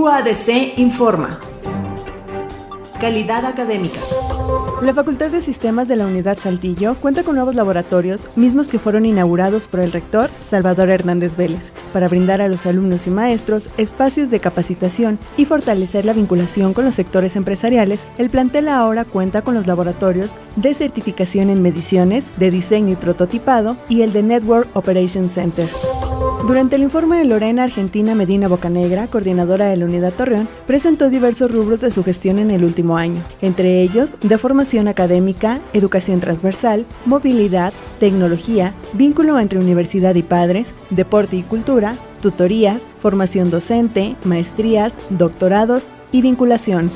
UADC informa. Calidad académica. La Facultad de Sistemas de la Unidad Saltillo cuenta con nuevos laboratorios, mismos que fueron inaugurados por el rector Salvador Hernández Vélez, para brindar a los alumnos y maestros espacios de capacitación y fortalecer la vinculación con los sectores empresariales. El plantel ahora cuenta con los laboratorios de certificación en mediciones, de diseño y prototipado y el de Network Operations Center. Durante el informe de Lorena Argentina Medina Bocanegra, coordinadora de la Unidad Torreón, presentó diversos rubros de su gestión en el último año, entre ellos de formación académica, educación transversal, movilidad, tecnología, vínculo entre universidad y padres, deporte y cultura, tutorías, formación docente, maestrías, doctorados y vinculación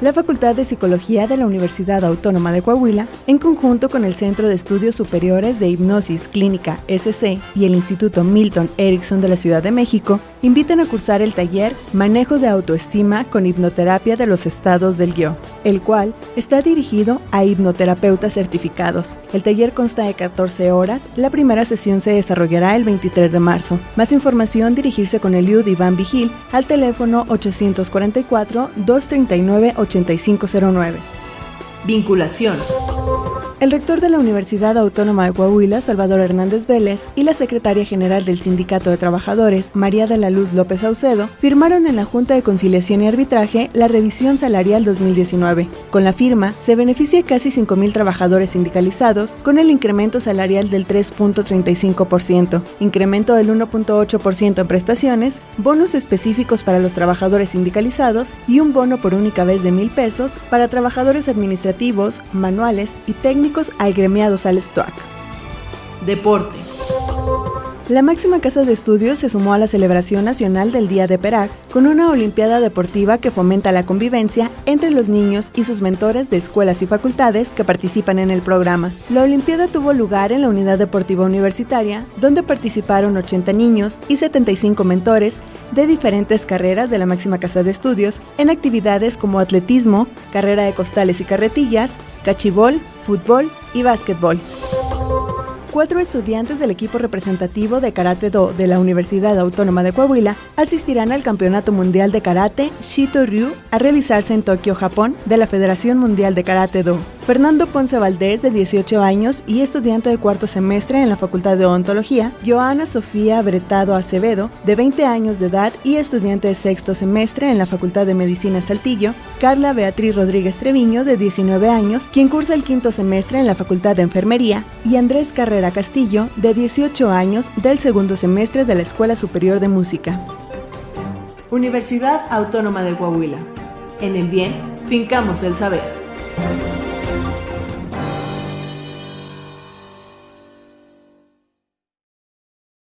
la Facultad de Psicología de la Universidad Autónoma de Coahuila, en conjunto con el Centro de Estudios Superiores de Hipnosis Clínica SC y el Instituto Milton Erickson de la Ciudad de México, invitan a cursar el taller Manejo de Autoestima con Hipnoterapia de los Estados del Guio, el cual está dirigido a hipnoterapeutas certificados. El taller consta de 14 horas, la primera sesión se desarrollará el 23 de marzo. Más información dirigirse con el IUD Iván Vigil al teléfono 844 239 8509. Vinculación. El rector de la Universidad Autónoma de Coahuila, Salvador Hernández Vélez, y la secretaria general del Sindicato de Trabajadores, María de la Luz López Saucedo, firmaron en la Junta de Conciliación y Arbitraje la revisión salarial 2019. Con la firma, se beneficia casi 5.000 trabajadores sindicalizados con el incremento salarial del 3.35%, incremento del 1.8% en prestaciones, bonos específicos para los trabajadores sindicalizados y un bono por única vez de mil pesos para trabajadores administrativos, manuales y técnicos hay gremiados al STOAC. Deporte. La máxima casa de estudios se sumó a la celebración nacional del Día de Perag con una Olimpiada Deportiva que fomenta la convivencia entre los niños y sus mentores de escuelas y facultades que participan en el programa. La Olimpiada tuvo lugar en la Unidad Deportiva Universitaria, donde participaron 80 niños y 75 mentores de diferentes carreras de la máxima casa de estudios en actividades como atletismo, carrera de costales y carretillas, cachibol, fútbol y básquetbol. Cuatro estudiantes del equipo representativo de Karate Do de la Universidad Autónoma de Coahuila asistirán al Campeonato Mundial de Karate Shito Ryu a realizarse en Tokio, Japón, de la Federación Mundial de Karate Do. Fernando Ponce Valdés, de 18 años y estudiante de cuarto semestre en la Facultad de Odontología, Joana Sofía Bretado Acevedo, de 20 años de edad y estudiante de sexto semestre en la Facultad de Medicina Saltillo, Carla Beatriz Rodríguez Treviño, de 19 años, quien cursa el quinto semestre en la Facultad de Enfermería, y Andrés Carrera Castillo, de 18 años, del segundo semestre de la Escuela Superior de Música. Universidad Autónoma de Coahuila. En el bien, fincamos el saber.